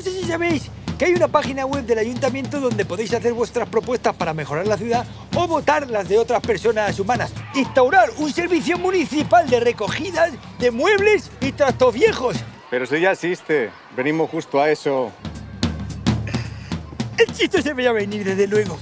No sé si sabéis que hay una página web del ayuntamiento donde podéis hacer vuestras propuestas para mejorar la ciudad o votar las de otras personas humanas. Instaurar un servicio municipal de recogidas de muebles y trastos viejos. Pero eso ya existe. Venimos justo a eso. El chiste se veía venir, desde luego.